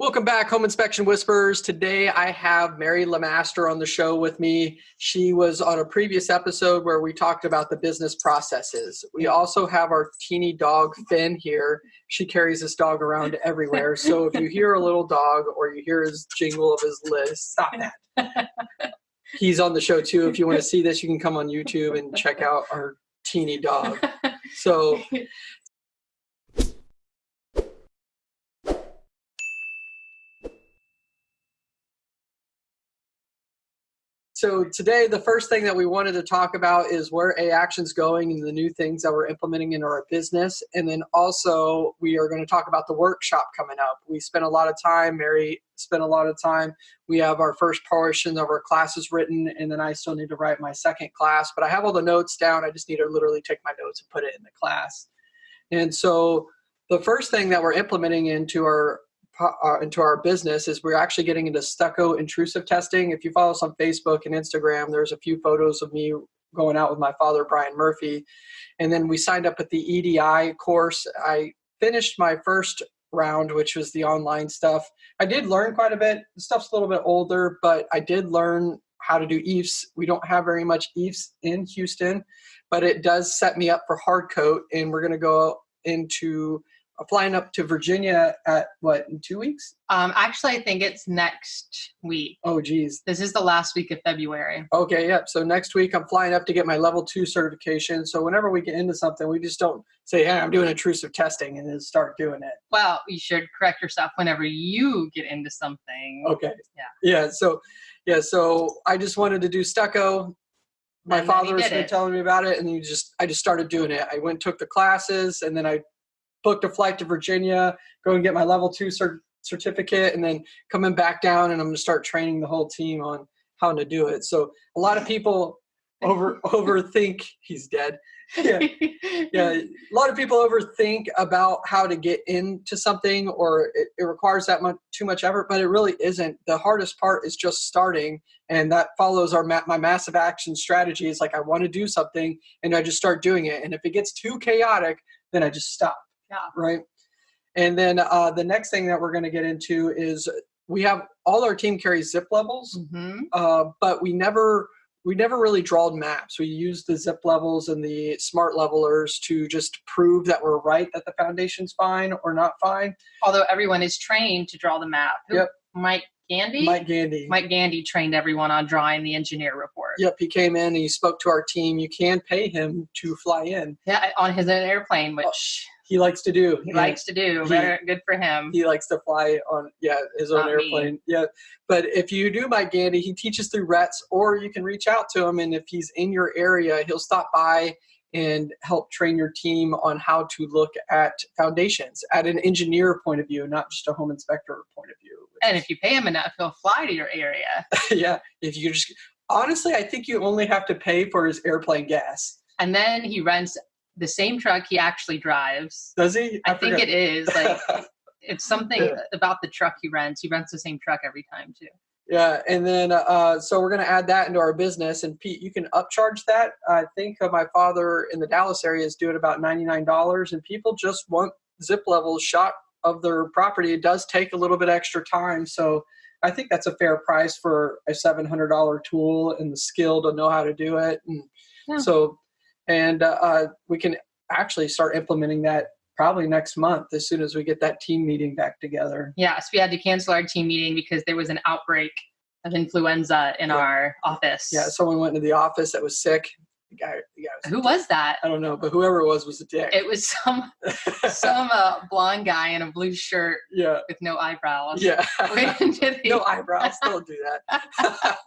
Welcome back, Home Inspection Whispers. Today I have Mary Lamaster on the show with me. She was on a previous episode where we talked about the business processes. We also have our teeny dog Finn here. She carries this dog around everywhere. So if you hear a little dog or you hear his jingle of his list, stop that. He's on the show too. If you want to see this, you can come on YouTube and check out our teeny dog. So So today, the first thing that we wanted to talk about is where A Action's going and the new things that we're implementing in our business. And then also we are going to talk about the workshop coming up. We spent a lot of time, Mary spent a lot of time. We have our first portion of our classes written, and then I still need to write my second class. But I have all the notes down. I just need to literally take my notes and put it in the class. And so the first thing that we're implementing into our uh, into our business is we're actually getting into stucco intrusive testing. If you follow us on Facebook and Instagram, there's a few photos of me going out with my father, Brian Murphy. And then we signed up at the EDI course. I finished my first round, which was the online stuff. I did learn quite a bit. The stuff's a little bit older, but I did learn how to do EIFS. We don't have very much EIFS in Houston, but it does set me up for hard coat. And we're going to go into flying up to Virginia at what in two weeks? Um, actually, I think it's next week. Oh, geez. This is the last week of February. Okay, yep. So next week I'm flying up to get my level two certification. So whenever we get into something, we just don't say, "Hey, I'm doing intrusive testing," and then start doing it. Well, you should correct yourself whenever you get into something. Okay. Yeah. Yeah. So, yeah. So I just wanted to do stucco. My And he been telling me about it, and you just I just started doing it. I went took the classes, and then I booked a flight to Virginia, go and get my level two cert- certificate, and then coming back down, and I'm going to start training the whole team on how to do it. So a lot of people over overthink he's dead. Yeah, yeah. A lot of people overthink about how to get into something, or it, it requires that much too much effort, but it really isn't. The hardest part is just starting, and that follows our my massive action strategy. Is like I want to do something, and I just start doing it, and if it gets too chaotic, then I just stop Yeah. right? And then uh, the next thing that we're going to get into is we have all our team carries zip levels, hmm uh, but we never we never really drawed maps. We used the zip levels and the smart levelers to just prove that we're right that the foundation's fine or not fine. Although everyone is trained to draw the map. Who- Yep. Mike Gandy? Mike Gandy. Mike Gandy trained everyone on drawing the engineer report. Yep, he came in and he spoke to our team. You can pay him to fly in. Yeah, on his own airplane, which He likes to do. he Yeah. likes to do. He- Better, good for him. he likes to fly on yeah his own Not me. airplane yeah but if you do mike gandy he teaches through rets or you can reach out to him and if he's in your area he'll stop by and help train your team on how to look at foundations at an engineer point of view not just a home inspector point of view and if you pay him enough, he'll fly to your area. yeah if you just honestly i think you only have to pay for his airplane gas And then he rents the same truck he actually drives. does he I, think it is like it's something Yeah. about the truck he rents. He rents the same truck every time too. Yeah, and then uh, so we're going to add that into our business. And Pete, you can upcharge that. I think uh, my father in the Dallas area is doing about ninety nine dollars, and people just want zip levels shot of their property. It does take a little bit extra time, so I think that's a fair price for a seven hundred dollar tool and the skill to know how to do it. And Yeah. so, and uh, uh, we can actually start implementing that probably next month as soon as we get that team meeting back together. Yes, we had to cancel our team meeting because there was an outbreak of influenza in Yeah. our office. Yeah, someone went into the office that was sick. The guy, the guy was Who was that? I don't know, but whoever it was was a dick. It was some some uh, blonde guy in a blue shirt yeah, with no eyebrows. yeah. Went into the- no eyebrows. Don't do that.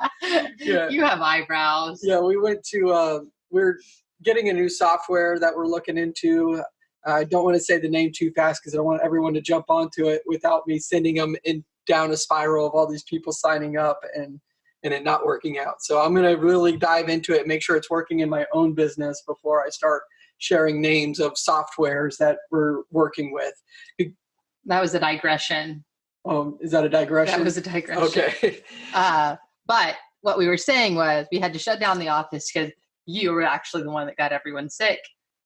Yeah. You have eyebrows. yeah, we went to. Uh, we're getting a new software that we're looking into. I don't want to say the name too fast because I don't want everyone to jump onto it without me sending them in down a spiral of all these people signing up and and it not working out. So I'm going to really dive into it, make sure it's working in my own business before I start sharing names of softwares that we're working with. That was a digression. Um, is that a digression? That was a digression. okay. Uh, but what we were saying was we had to shut down the office because you were actually the one that got everyone sick.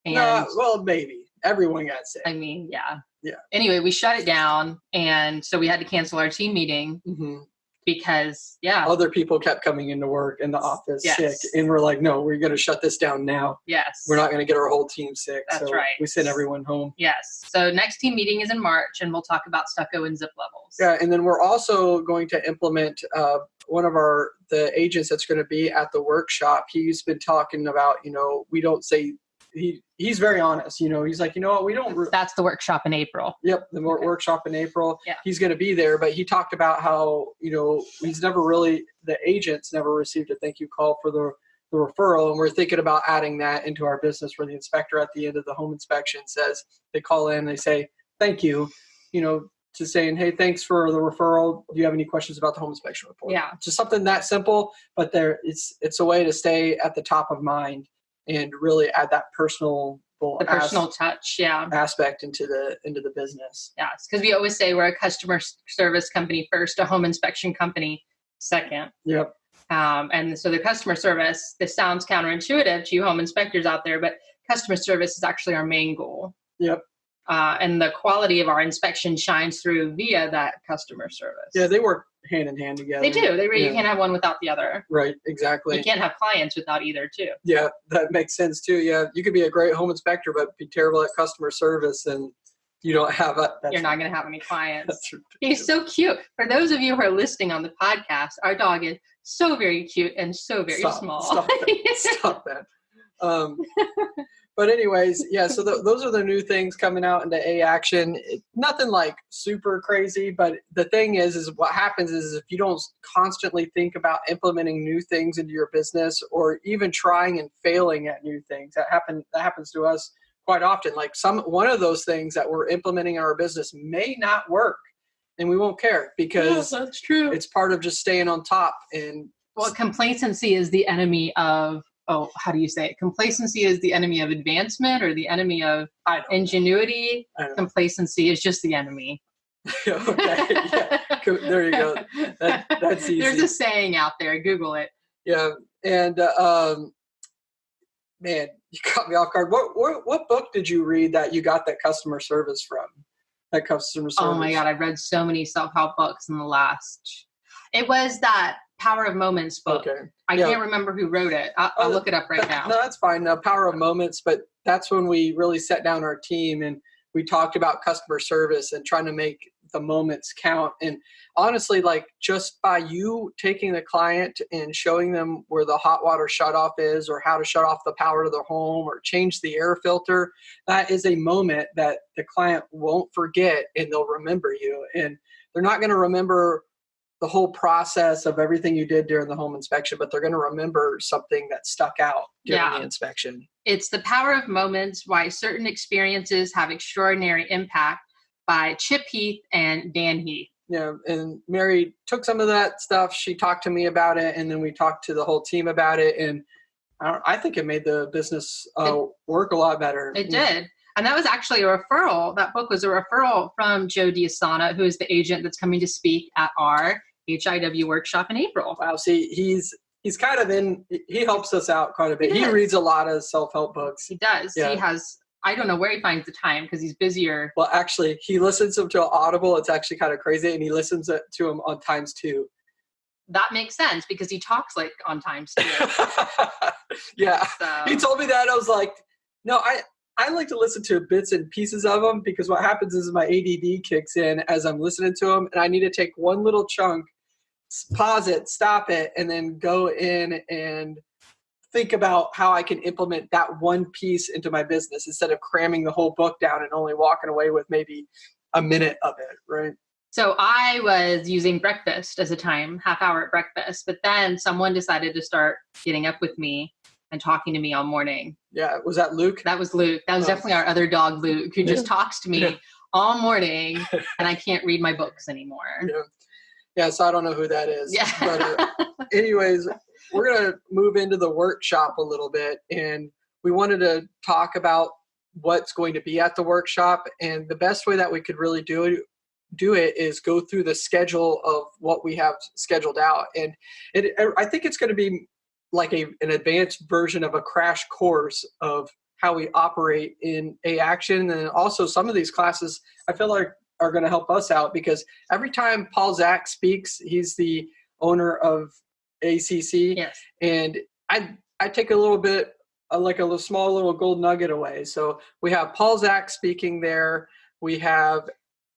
And No, well, maybe. everyone got sick. I mean, yeah. Yeah. Anyway, we shut it down, and so we had to cancel our team meeting hmm because, yeah, Other people kept coming into work in the office Yes. sick, and we're like, no, we're going to shut this down now. yes, We're not going to get our whole team sick. That's so right. We sent everyone home. Yes. So next team meeting is in March, and we'll talk about stucco and zip levels. Yeah, and then we're also going to implement uh, one of our the agents that's going to be at the workshop. He's been talking about, you know, we don't say he he's very honest. You know, he's like, you know what, we don't. That's the workshop in April. Yep, the Okay. workshop in April. Yeah. He's going to be there, but he talked about how you know he's never really the agents never received a thank you call for the the referral, and we're thinking about adding that into our business where the inspector at the end of the home inspection says they call in, they say thank you, you know, to saying hey thanks for the referral. Do you have any questions about the home inspection report? Yeah. just something that simple, but there it's it's a way to stay at the top of mind and really add that personal The personal touch. Yeah. aspect into the into the business. Yes. Because we always say we're a customer service company first, a home inspection company second. Yep. Um, and so the customer service, this sounds counterintuitive to you home inspectors out there, but customer service is actually our main goal. Yep. Uh, and the quality of our inspection shines through via that customer service. Yeah, they work hand in hand together. They do. They really, Yeah. you can't have one without the other. Right, exactly. You can't have clients without either, too. Yeah, that makes sense too. Yeah, you could be a great home inspector, but be terrible at customer service, and you don't have a. That's, You're not going to have any clients. That's He's so cute. For those of you who are listening on the podcast, our dog is so very cute and so very Stop, small. stop that. stop that. Um, but anyways, yeah. So th those are the new things coming out into A Action. It- nothing like super crazy, but the thing is, is what happens is if you don't constantly think about implementing new things into your business, or even trying and failing at new things, that happen that happens to us quite often. Like some one of those things that we're implementing in our business may not work, and we won't care because that's true. it's part of just staying on top and Well, complacency is the enemy of, oh, how do you say it? Complacency is the enemy of advancement or the enemy of ingenuity. I don't know. Complacency is just the enemy. okay, yeah. There you go. That- that's There's a saying out there. Google it. Yeah, and uh, um, man, you caught me off guard. What, what what book did you read that you got that customer service from? That customer service. Oh my God, I've read so many self help books in the last. It was that Power of Moments book. Okay. I yeah. can't remember who wrote it. I'll, I'll Oh, look it up right now. No, that's fine. The Power of Moments, but that's when we really set down our team and we talked about customer service and trying to make the moments count. And honestly, like just by you taking the client and showing them where the hot water shutoff is or how to shut off the power to their home or change the air filter, that is a moment that the client won't forget and they'll remember you. And they're not going to remember the whole process of everything you did during the home inspection, but they're going to remember something that stuck out during Yeah. the inspection. It's The Power of Moments Why Certain Experiences Have Extraordinary Impact by Chip Heath and Dan Heath. Yeah, and Mary took some of that stuff. She talked to me about it, and then we talked to the whole team about it. And I, don't, I think it made the business uh, work a lot better. It Yeah. did. And that was actually a referral. That book was a referral from Joe Diasana, who is the agent that's coming to speak at our HIW workshop in April. Wow. See, he's he's kind of in. He helps us out quite a bit. He He reads a lot of self help books. He does. Yeah. He has, I don't know where he finds the time because he's busier. Well, actually, he listens to Audible. It's actually kind of crazy, and he listens to them on times two. That makes sense because he talks like on times too. yeah. So he told me that I was like, no, I I like to listen to bits and pieces of them because what happens is my ADD kicks in as I'm listening to them, and I need to take one little chunk, pause it, stop it, and then go in and think about how I can implement that one piece into my business instead of cramming the whole book down and only walking away with maybe a minute of it, right? So I was using breakfast as a time, half hour at breakfast, but then someone decided to start getting up with me and talking to me all morning. Yeah, was that Luke? That was Luke. That was Oh. definitely our other dog, Luke, who just talks to me Yeah. all morning and I can't read my books anymore. Yeah. Yeah, so I don't know who that is. Yeah. But uh, anyways, we're going to move into the workshop a little bit and we wanted to talk about what's going to be at the workshop and the best way that we could really do it do it is go through the schedule of what we have scheduled out and it i think it's going to be like a an advanced version of a crash course of how we operate in A Action. And also, some of these classes I feel like are going to help us out because every time Paul Zach speaks, he's the owner of ACC. Yes. And I, I take a little bit, uh, like a little, small little gold nugget away. So we have Paul Zach speaking there. We have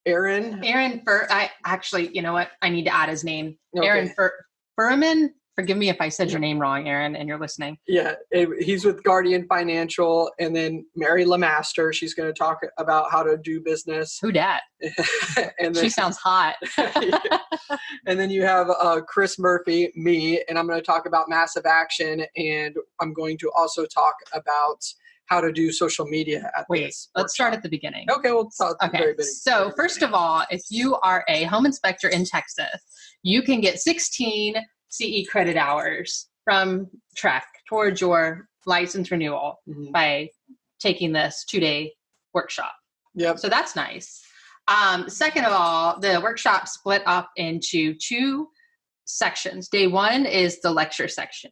Aaron. Aaron Fur. I actually, you know what? I need to add his name. Okay. Aaron Fur Furman. Forgive me if I said your name wrong, Aaron, and you're listening. Yeah, he's with Guardian Financial, and then Mary Lamaster. She's going to talk about how to do business. Who dat? and then, She sounds hot. and then you have uh, Chris Murphy, me, and I'm going to talk about massive action, and I'm going to also talk about how to do social media at Wait, let's start at the beginning. Okay, we'll start at the Okay, very beginning. so first of all, if you are a home inspector in Texas, you can get 16 CE credit hours from TREC towards your license renewal Mhm. by taking this two day workshop. Yep. So that's nice. Um, second of all, the workshop split up into two sections. Day one is the lecture section.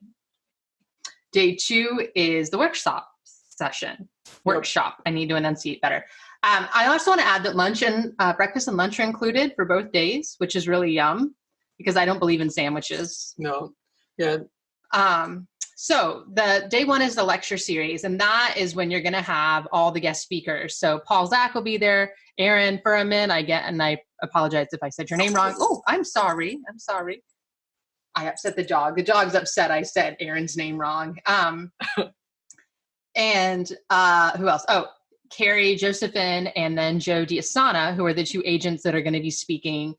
Day two is the workshop session. Workshop. I need to enunciate better. Um, I also want to add that lunch and uh, breakfast and lunch are included for both days, which is really yum because I don't believe in sandwiches. No. Yeah. Um, so the day one is the lecture series, and that is when you're going to have all the guest speakers. So Paul Zach will be there, Aaron Furman. I get, and I apologize if I said your name wrong. Oh, I'm sorry. I'm sorry. I upset the dog. The dog's upset. I said Aaron's name wrong. Um, and uh, who else? Oh, Carrie Josephine, and then Joe Diasana, who are the two agents that are going to be speaking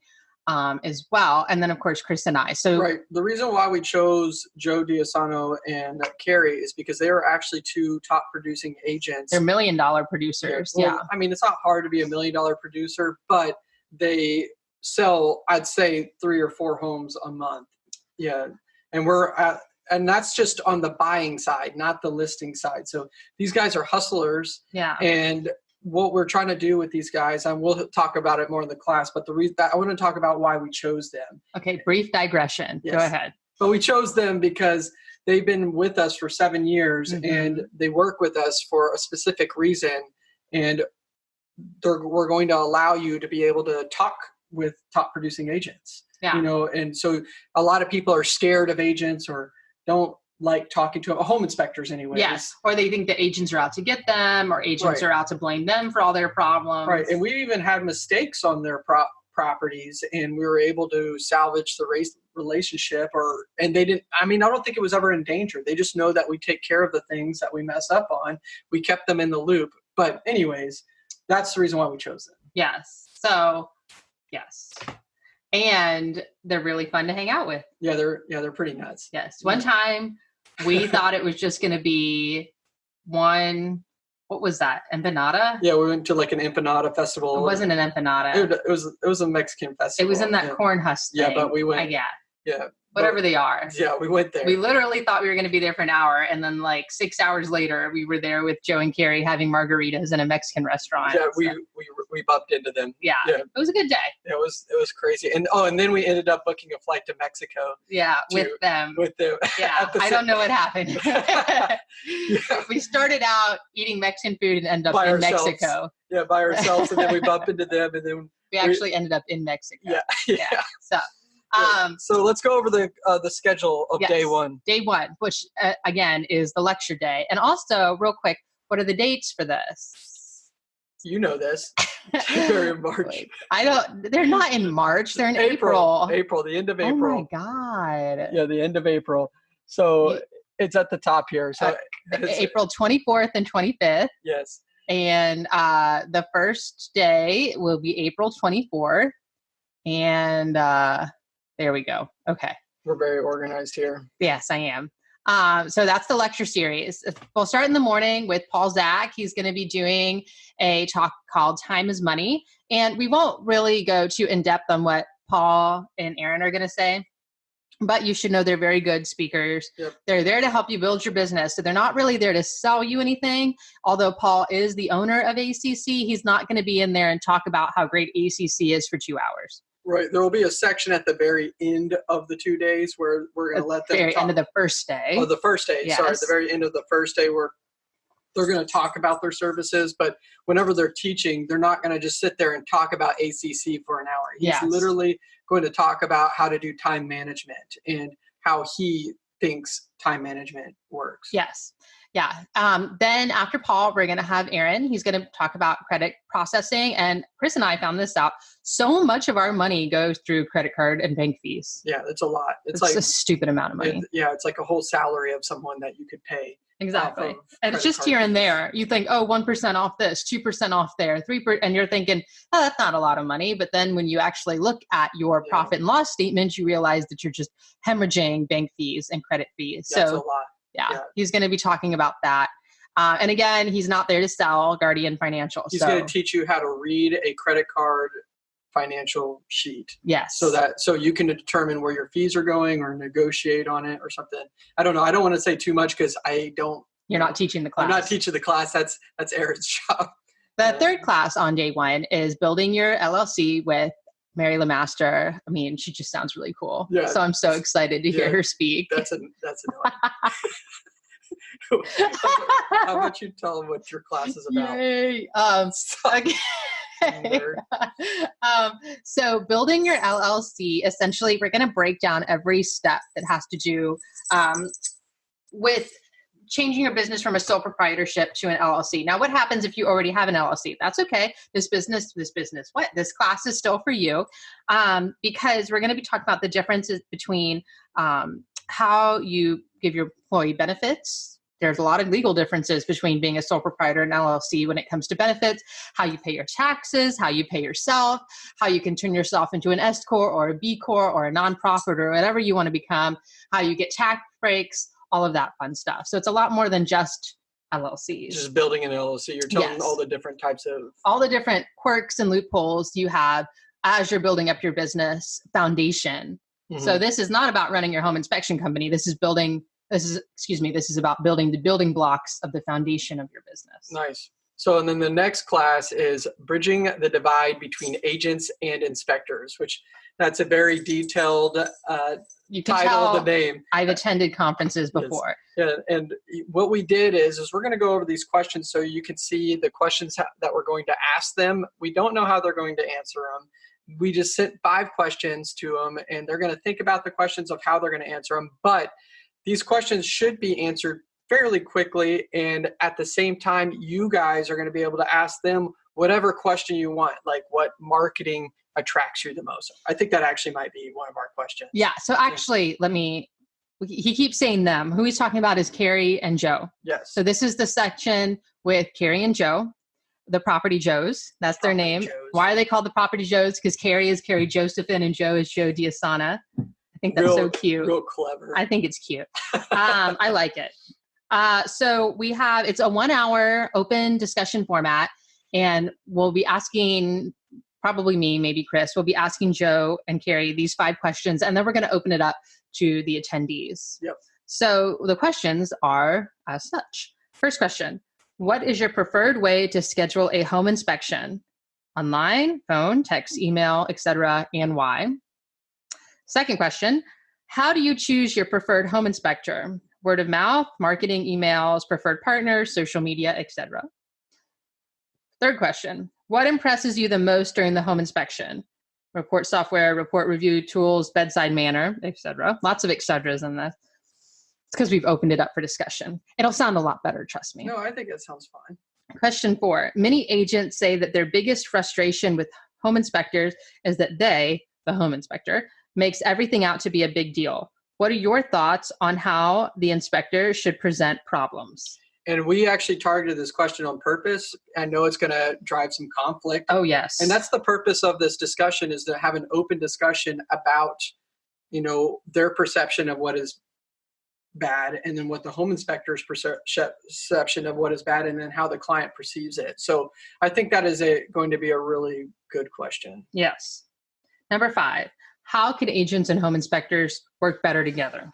um, as well. And then, of course, Chris and I. So Right. The reason why we chose Joe Diasano and Carrie is because they are actually two top producing agents. they're million dollar producers. Well, yeah. I mean, it's not hard to be a million dollar producer, but they sell, I'd say, three or four homes a month. Yeah. And we're at, and that's just on the buying side, not the listing side. So these guys are hustlers. Yeah. And what we're trying to do with these guys, and we'll talk about it more in the class, but the reason I want to talk about why we chose them. Okay, brief digression. Go ahead. But we chose them because they've been with us for seven years Mhm. and they work with us for a specific reason. And they're, we're going to allow you to be able to talk with top producing agents. Yeah. You know, and so a lot of people are scared of agents or don't like talking to home inspectors anyway. Yes. Or they think that agents are out to get them or agents Right. are out to blame them for all their problems. Right. And we even had mistakes on their pro- properties and we were able to salvage the race relationship or and they didn't I mean I don't think it was ever in danger. They just know that we take care of the things that we mess up on. We kept them in the loop. But anyways, that's the reason why we chose them. Yes. So, yes. And they're really fun to hang out with. Yeah, they're yeah, they're pretty nuts. Yes. One time we thought it was just going to be one, what was that? Empanada? Yeah, we went to like an empanada festival. It wasn't an empanada. it, was it was a Mexican festival. It was in that yeah. corn husk Yeah, but we went- Uh, yeah. Yeah. Whatever they are. Yeah, we went there. We literally thought we were going to be there for an hour, and then like six hours later, we were there with Joe and Carrie having margaritas in a Mexican restaurant. yeah, we, So, we we bumped into them. yeah, yeah. it was a good day. It was it was crazy. And oh, and then we ended up booking a flight to Mexico Yeah, with them. with them. yeah, the I don't know what happened. Yeah. we started out eating Mexican food and ended up By in ourselves. Mexico. yeah, by ourselves, and then we bump into them, and then We actually ended up in Mexico. yeah, yeah. So, um, so let's go over the uh, the schedule of day one. day one, which uh, again is the lecture day, and also real quick, what are the dates for this? You know this. They're in March. I don't. They're not in March. They're in April. April, the end of April. Oh my god. Yeah, the end of April. So Ye- it's at the top here. So Uh, April 24th and 25th. yes, And uh, the first day will be April 24th. And uh, there we go. Okay. we're very organized here. Yes, I am. Um, so that's the lecture series. We'll start in the morning with Paul Zach. He's going to be doing a talk called Time is Money. And we won't really go too in depth on what Paul and Aaron are going to say, but you should know they're very good speakers. Yep. They're there to help you build your business. So they're not really there to sell you anything. Although Paul is the owner of ACC, he's not going to be in there and talk about how great ACC is for two hours. Right. There will be a section at the very end of the two days where we're going to let the them very talk. end of the first day. Oh, the first day. Sorry, Yes. the very end of the first day, where they're going to talk about their services, but whenever they're teaching, they're not going to just sit there and talk about ACC for an hour. He's Yes. literally going to talk about how to do time management and how he thinks time management works. Yes. Yeah. Um, then after Paul, we're going to have Aaron. He's going to talk about credit processing. And Chris and I found this out. So much of our money goes through credit card and bank fees. Yeah, it's a lot. It's, It's, like a stupid amount of money. it- yeah, it's like a whole salary of someone that you could pay. exactly. And it's just here and there. You think, oh, 1% off this, 2% off there, 3%. And you're thinking, oh, that's not a lot of money. But then when you actually look at your Yeah. profit and loss statement, you realize that you're just hemorrhaging bank fees and credit fees. That's so a lot. Yeah, Yeah. he's going to be talking about that. Uh, and again, he's not there to sell Guardian Financial. He's so going to teach you how to read a credit card financial sheet yes, so that so you can determine where your fees are going or negotiate on it or something. I don't know. I don't want to say too much because I don't. you're not teaching the class. I'm not teaching the class. That's that's Aaron's job. the third class on day one is building your LLC with Mary Lamaster, I mean, she just sounds really cool. Yeah. So I'm so excited to hear Yeah. her speak. That's a that's annoying. How about you tell them what your class is about? Yay. Um, okay. Um, so building your LLC, essentially, we're going to break down every step that has to do um, with changing your business from a sole proprietorship to an LLC. Now, what happens if you already have an LLC? That's okay. This business, this business, what? This class is still for you um, because we're going to be talking about the differences between um, how you give your employee benefits. There's a lot of legal differences between being a sole proprietor and LLC when it comes to benefits, how you pay your taxes, how you pay yourself, how you can turn yourself into an S Corp or a B Corp or a nonprofit or whatever you want to become, how you get tax breaks, all of that fun stuff. So it's a lot more than just LLCs. Just building an LLC. You're telling Yes. all the different types of. all the different quirks and loopholes you have as you're building up your business foundation. So Mhm. this is not about running your home inspection company. This is building this is excuse me, this is about building the building blocks of the foundation of your business. Nice. So, and then the next class is bridging the divide between agents and inspectors, which that's a very detailed uh, You can title the name. I've attended conferences Yes. before. Yeah, and what we did is, is we're going to go over these questions so you can see the questions that we're going to ask them. We don't know how they're going to answer them. We just sent five questions to them, and they're going to think about the questions of how they're going to answer them. But these questions should be answered fairly quickly, and at the same time, you guys are going to be able to ask them whatever question you want, like what marketing attracts you the most. I think that actually might be one of our questions. Yeah. So actually, let me. He keeps saying them. Who he's talking about is Carrie and Joe. Yes. So this is the section with Carrie and Joe, the Property Joes. That's their name. Joes. Why are they called the Property Joes? Because Carrie is Carrie Josephine and Joe is Joe Diasana. I think that's so cute. Real clever. I think it's cute. Um, I like it. Uh, so we have it's a one hour open discussion format, and we'll be asking probably me, maybe Chris, will be asking Joe and Carrie these five questions, and then we're going to open it up to the attendees. Yep. So the questions are as such. First question What is your preferred way to schedule a home inspection? Online, phone, text, email, etc., and why? Second question How do you choose your preferred home inspector? Word of mouth, marketing, emails, preferred partners, social media, etc. Third question What impresses you the most during the home inspection? Report software, report review tools, bedside manner, etc. Lots of etceteras in this. It's because we've opened it up for discussion. It'll sound a lot better, trust me. no, I think it sounds fine. Question four Many agents say that their biggest frustration with home inspectors is that they, the home inspector, makes everything out to be a big deal. What are your thoughts on how the inspector should present problems? And we actually targeted this question on purpose. I know it's going to drive some conflict. Oh, yes. And that's the purpose of this discussion is to have an open discussion about, you know, their perception of what is bad and then what the home inspector's perception of what is bad and then how the client perceives it. So I think that is a, going to be a really good question. yes. Number five How can agents and home inspectors work better together?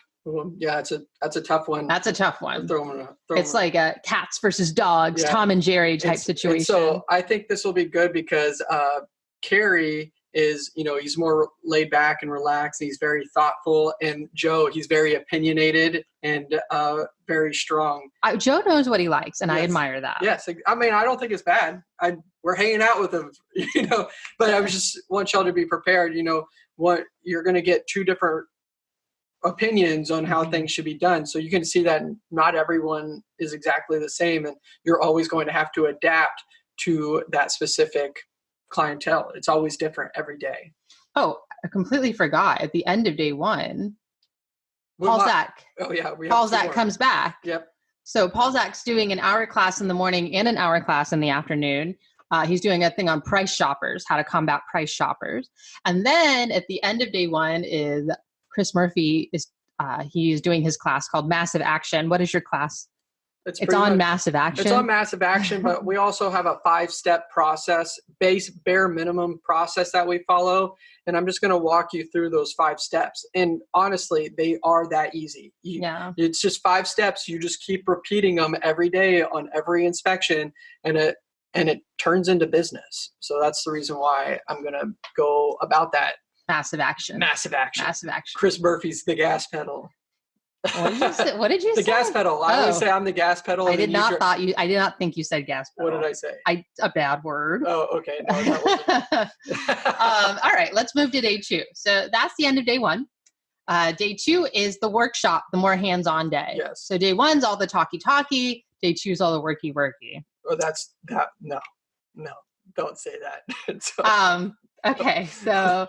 Yeah, it's a that's a tough one. That's a tough one. Throw 'em in a- throw It's a- like a cats versus dogs, Yeah. Tom and Jerry type It's- and situation. So I think this will be good because uh, Carrie is you know he's more laid back and relaxed. He's very thoughtful, and Joe he's very opinionated and uh, very strong. I, Joe knows what he likes, and I admire that. Yes, I mean I don't think it's bad. I we're hanging out with him, you know. But I was just want y'all to be prepared. You know what you're going to get two different opinions on how Mhm. things should be done. So you can see that not everyone is exactly the same, and you're always going to have to adapt to that specific clientele. It's always different every day. Oh, I completely forgot. At the end of day one, We Paul Zach. Oh yeah, we Paul Zach more. comes back. Yep. So Paul Zach's doing an hour class in the morning and an hour class in the afternoon. Uh, he's doing a thing on price shoppers, how to combat price shoppers. And then at the end of day one is Chris Murphy is uh, he's doing his class called Massive Action. What is your class? It's pretty on much- Massive Action. It's on massive action, but we also have a five step process, base bare minimum process that we follow. And I'm just going to walk you through those five steps. And honestly, they are that easy. You, yeah. It's just five steps. You just keep repeating them every day on every inspection, and it and it turns into business. So that's the reason why I'm going to go about that Massive Action. massive action. Massive Action. Chris Murphy's the gas pedal. What did you say? What did you the say? gas pedal. I always Oh. say I'm the gas pedal. I did not thought you. I did not think you said gas. Pedal. What did I say? I a bad word. Oh, okay. No, um, all right, let's move to day two. So that's the end of day one. Uh, day two is the workshop, the more hands-on day. Yes. So day one's all the talky-talky. Day two's all the worky-worky. oh, that's that. No, no, don't say that. Um, okay, so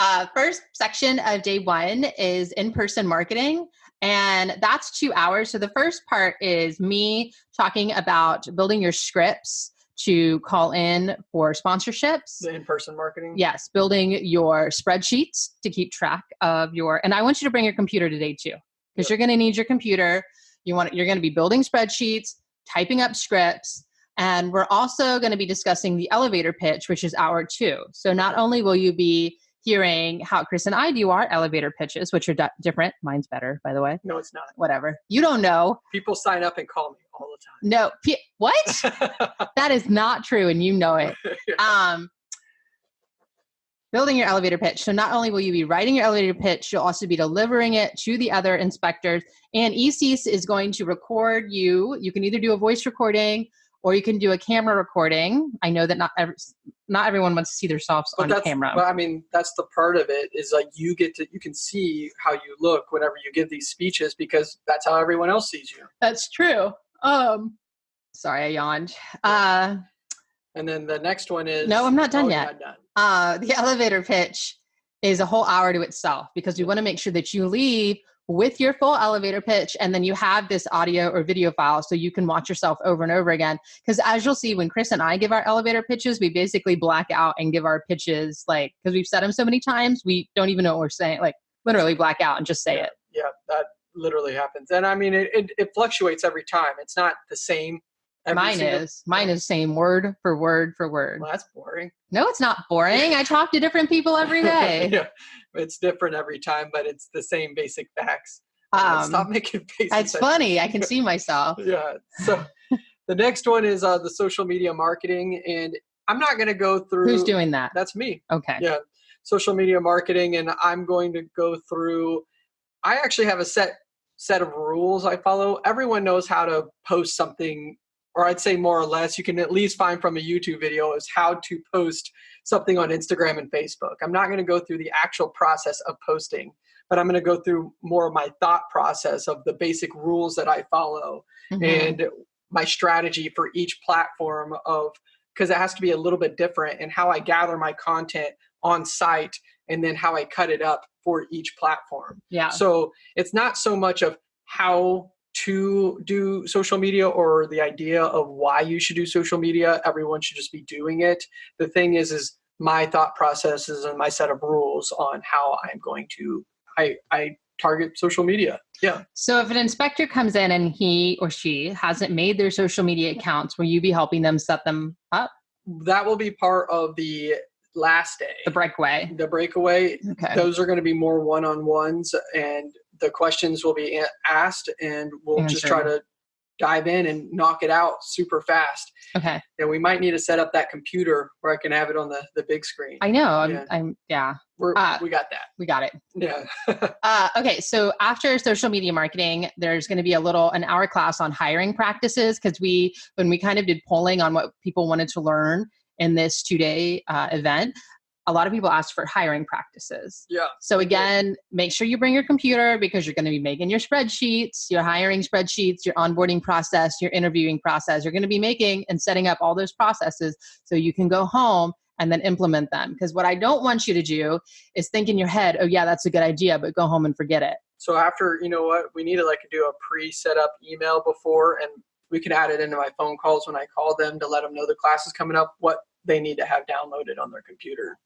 uh, first section of day one is in-person marketing, and that's two hours. So the first part is me talking about building your scripts to call in for sponsorships. the in-person marketing. Yes, building your spreadsheets to keep track of your and I want you to bring your computer today too. Because Yep. you're going to need your computer. You want you're going to be building spreadsheets, typing up scripts, and we're also going to be discussing the elevator pitch, which is hour 2. So not only will you be hearing how Chris and I do our elevator pitches, which are di- different. Mine's better, by the way. No, it's not. Whatever. You don't know. People sign up and call me all the time. No. P- what? that is not true and you know it. um, building your elevator pitch. So not only will you be writing your elevator pitch, you'll also be delivering it to the other inspectors. And ECS is going to record you. You can either do a voice recording or you can do a camera recording. I know that not every, not everyone wants to see themselves But on camera. But I mean, that's the part of it is like you get to you can see how you look whenever you give these speeches because that's how everyone else sees you. That's true. Um, sorry, I yawned. Uh, And then the next one is No, I'm not done oh, yet. not done. uh, the elevator pitch is a whole hour to itself because we want to make sure that you leave with your full elevator pitch and then you have this audio or video file so you can watch yourself over and over again because as you'll see when chris and i give our elevator pitches we basically black out and give our pitches like because we've said them so many times we don't even know what we're saying like literally black out and just say it Yeah, that literally happens. And I mean, it, it, it fluctuates every time. It's not the same. Every mine is mine is same word for word for word Well, that's boring. no it's not boring i talk to different people every day yeah, it's different every time, but it's the same basic facts. Uh, Stop um, making faces. it's funny i can see myself Yeah. So the next one is uh, the social media marketing, and I'm not going to go through. who's doing that That's me. okay Yeah, social media marketing, and I'm going to go through. I actually have a set set of rules I follow. Everyone knows how to post something, or I'd say more or less. You can at least find from a YouTube video is how to post something on Instagram and Facebook. I'm not going to go through the actual process of posting, but I'm going to go through more of my thought process of the basic rules that I follow Mhm. and my strategy for each platform of because it has to be a little bit different and how I gather my content on site and then how I cut it up for each platform. yeah So it's not so much of how to do social media or the idea of why you should do social media. Everyone should just be doing it. The thing is, is my thought processes and my set of rules on how I'm going to I I target social media. Yeah. So if an inspector comes in and he or she hasn't made their social media accounts, will you be helping them set them up? That will be part of the last day. The breakaway. the breakaway Okay. those are going to be more one-on-ones and the questions will be asked and we'll just try to dive in and knock it out super fast. Okay. And we might need to set up that computer where I can have it on the, the big screen. I know. I'm, Yeah. I'm yeah, We're, uh, we got that. we got it. Yeah. Uh, okay, so after social media marketing, there's going to be a little an hour class on hiring practices because we when we kind of did polling on what people wanted to learn in this two day uh, event, a lot of people ask for hiring practices. yeah. So again, make sure you bring your computer because you're going to be making your spreadsheets, your hiring spreadsheets, your onboarding process, your interviewing process. You're going to be making and setting up all those processes so you can go home and then implement them. Because what I don't want you to do is think in your head, oh yeah, that's a good idea, but go home and forget it. So after, you know what, we need to like do a pre-set up email before and we can add it into my phone calls when I call them to let them know the class is coming up, what they need to have downloaded on their computer.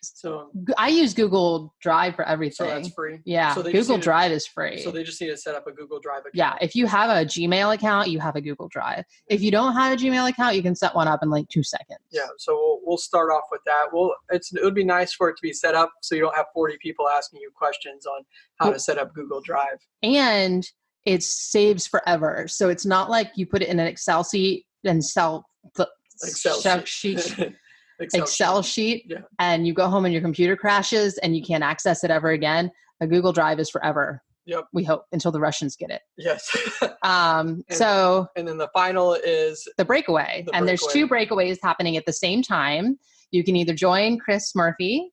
So, I use Google Drive for so everything. that's free. yeah, so Google need to- Drive is free. So they just need to set up a Google Drive account. yeah, if you have a Gmail account, you have a Google Drive. If you don't have a Gmail account, you can set one up in like two seconds. Yeah, so we'll, we'll start off with that. Well, it's it would be nice for it to be set up so you don't have 40 people asking you questions on how to set up Google Drive. and it saves forever. So it's not like you put it in an Excel sheet and sell the Excel sheet. sheet, Excel, Excel sheet. sheet, Yeah. and you go home and your computer crashes and you can't access it ever again. A Google Drive is forever. Yep. We hope until the Russians get it. Yes. Um, And- so and then the final is the breakaway, The and there's two breakaways happening at the same time. You can either join Chris Murphy.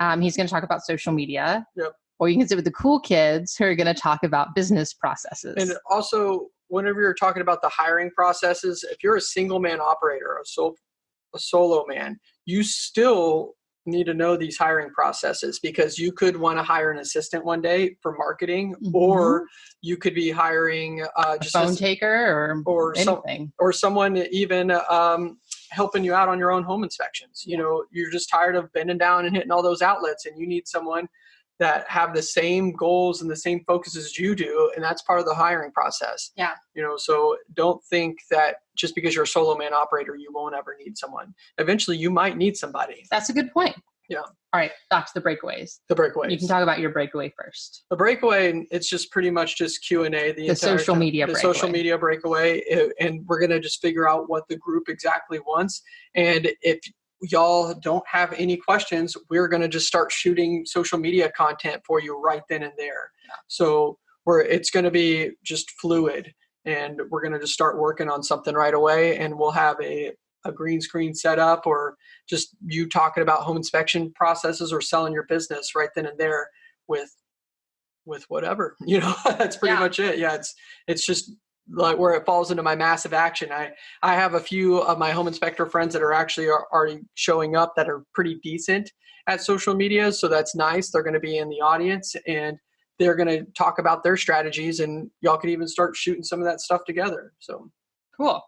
Um, he's going to talk about social media. Yep. Or you can sit with the cool kids who are going to talk about business processes. And also, whenever you're talking about the hiring processes, if you're a single man operator, a, sol- a solo man, you still need to know these hiring processes because you could want to hire an assistant one day for marketing, or you could be hiring uh, a just phone a- taker or, or some, or someone even um, helping you out on your own home inspections. You know, you're just tired of bending down and hitting all those outlets, and you need someone that have the same goals and the same focus as you do, and that's part of the hiring process. Yeah. You know, so don't think that just because you're a solo man operator, you won't ever need someone. Eventually, you might need somebody. That's a good point. Yeah. All right, back to the breakaways. The breakaway. You can talk about your breakaway first. the breakaway it's just pretty much just q&a the, The social time. media the social media breakaway and we're going to just figure out what the group exactly wants and if y'all don't have any questions we're going to just start shooting social media content for you right then and there. So we're it's going to be just fluid and we're going to just start working on something right away and we'll have a a green screen set up or just you talking about home inspection processes or selling your business right then and there with with whatever you know? That's pretty Yeah. much it. Yeah it's it's just like where it falls into my massive action i i have a few of my home inspector friends that are actually are already showing up that are pretty decent at social media so that's nice they're going to be in the audience and they're going to talk about their strategies and y'all could even start shooting some of that stuff together so Cool.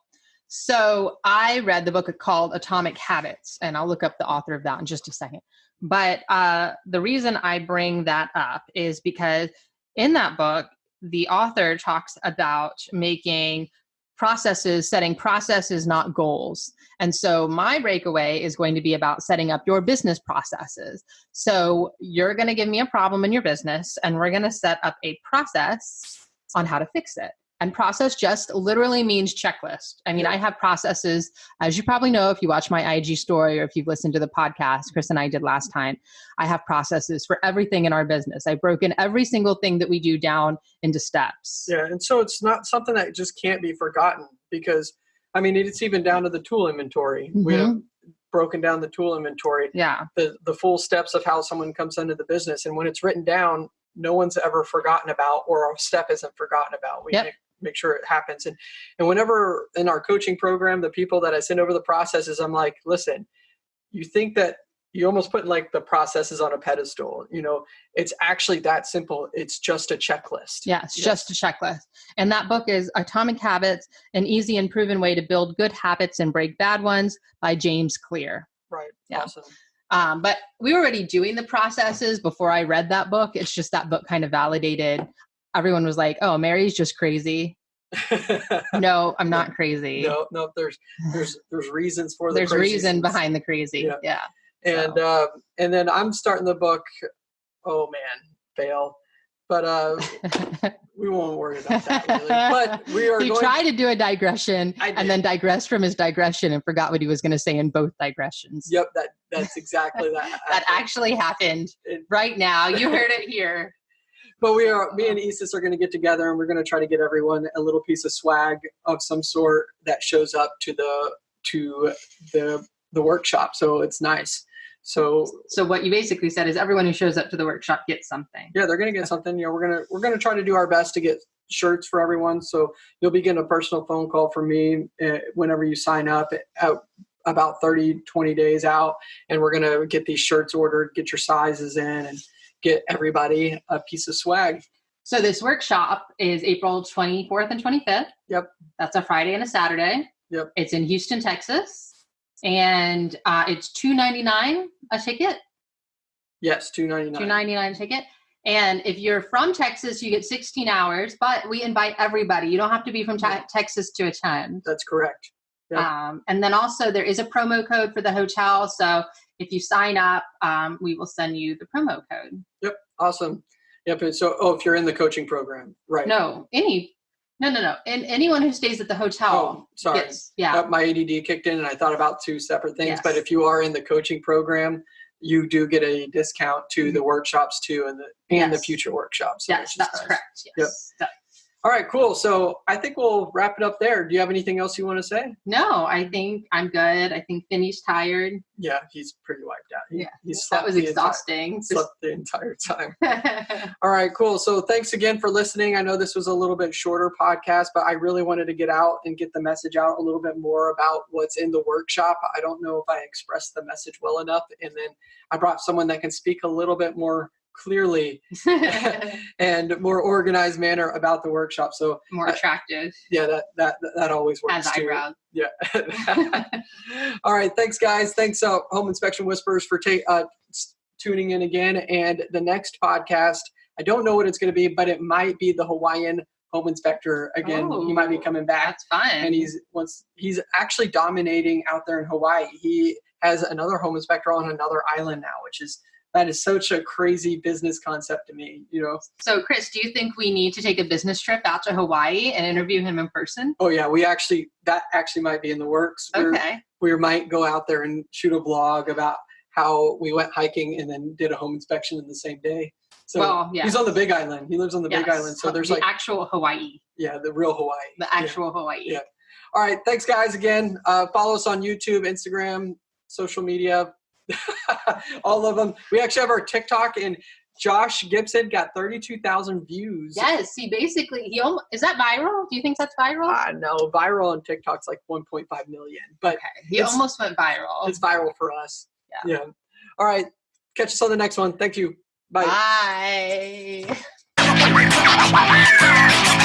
So I read the book called Atomic Habits, and I'll look up the author of that in just a second. But uh, the reason I bring that up is because in that book, the author talks about making processes, setting processes, not goals. And so my breakaway is going to be about setting up your business processes. So you're going to give me a problem in your business, and we're going to set up a process on how to fix it. And process just literally means checklist. I mean, Yeah. I have processes, as you probably know if you watch my IG story or if you've listened to the podcast Chris and I did last mm-hmm. time. I have processes for everything in our business. I've broken every single thing that we do down into steps. Yeah, and so it's not something that just can't be forgotten because I mean it's even down to the tool inventory. We have mm-hmm. broken down the tool inventory, Yeah. the the full steps of how someone comes into the business, and when it's written down, no one's ever forgotten about, or a step isn't forgotten about. We Yep. Make, sure it happens, and and whenever in our coaching program, the people that I send over the processes, I'm like, listen, you think that you almost put like the processes on a pedestal. You know, it's actually that simple. It's just a checklist. Yeah, it's Yes. just a checklist. And that book is Atomic Habits An Easy and Proven Way to Build Good Habits and Break Bad Ones by James Clear. Right. Yeah. Awesome. Um, but we were already doing the processes before I read that book. It's just that book kind of validated. Everyone was like, oh, Mary's just crazy. No, I'm not crazy. no, no. There's there's there's reasons for the There's reason behind the crazy. Yeah. Yeah. And uh, and then I'm starting the book. Oh man, fail. but uh, we won't worry about that. Really. But we are he going. tried to do a digression and then digressed from his digression and forgot what he was going to say in both digressions. Yep, that that's exactly that. That actually happened It- right now. You heard it here. But we are, me and Isis are going to get together, and we're going to try to get everyone a little piece of swag of some sort that shows up to the to the the workshop. So it's nice. So So what you basically said is everyone who shows up to the workshop gets something. yeah, they're going to get something. You know, we're gonna we're gonna try to do our best to get shirts for everyone. So you'll be getting a personal phone call from me uh, whenever you sign up. At, about 30 20 days out and we're going to get these shirts ordered get your sizes in and get everybody a piece of swag So this workshop is April 24th and 25th. Yep. That's a Friday and a Saturday. Yep. It's in Houston, Texas. And uh, it's two ninety nine a ticket. yes 299 Two ninety nine a ticket. And if you're from Texas, you get 16 hours, but we invite everybody. You don't have to be from te-. Texas to attend. that's correct Yep. Um, and then also there is a promo code for the hotel. So if you sign up, um, we will send you the promo code. Yep. Awesome. Yep. and So, oh, if you're in the coaching program, right? No, any, no, no, no. And anyone who stays at the hotel Oh, sorry. gets, yeah. My ADD kicked in, and I thought about two separate things. But if you are in the coaching program, you do get a discount to the workshops too, and the and the future workshops. Yes, that's correct. Yes. So- All right, cool. So I think we'll wrap it up there. Do you have anything else you want to say? no, I think I'm good. I think Finney's tired. Yeah, he's pretty wiped out. He, Yeah, he That was the entire- exhausting. slept the entire time. All right, cool. So thanks again for listening. I know this was a little bit shorter podcast, but I really wanted to get out and get the message out a little bit more about what's in the workshop. I don't know if I expressed the message well enough. And then I brought someone that can speak a little bit more clearly and more organized manner about the workshop. So More attractive yeah, that that that always works as too. eyebrows. Yeah. All right. Thanks, guys. Thanks, uh, Home Inspection Whispers, for ta- uh, tuning in again. And the next podcast, I don't know what it's going to be, but it might be the Hawaiian home inspector again. he might be Oh, coming back, That's fun. and he's once he's actually dominating out there in Hawaii. He has another home inspector on another island now, which is that is such a crazy business concept to me. You know. so, Chris, do you think we need to take a business trip out to Hawaii and interview him in person? Oh yeah, we actually that actually might be in the works. We're- Okay. we might go out there and shoot a blog about how we went hiking and then did a home inspection in the same day. So well, yeah. he's on the Big Island. He lives on the Big Island. So there's the like actual Hawaii, yeah, the real Hawaii. the Yeah. actual Hawaii. Yeah. All right, thanks guys again. Uh, follow us on YouTube, Instagram, social media, all of them. We actually have our TikTok and Josh Gibson got 32,000 views. Yes, he basically he almost is that viral? Do you think that's viral? Uh, I know viral on TikTok's like 1.5 million, but okay, he almost went viral. it's viral for us. Yeah. Yeah. All right. Catch us on the next one. Thank you. Bye. Bye.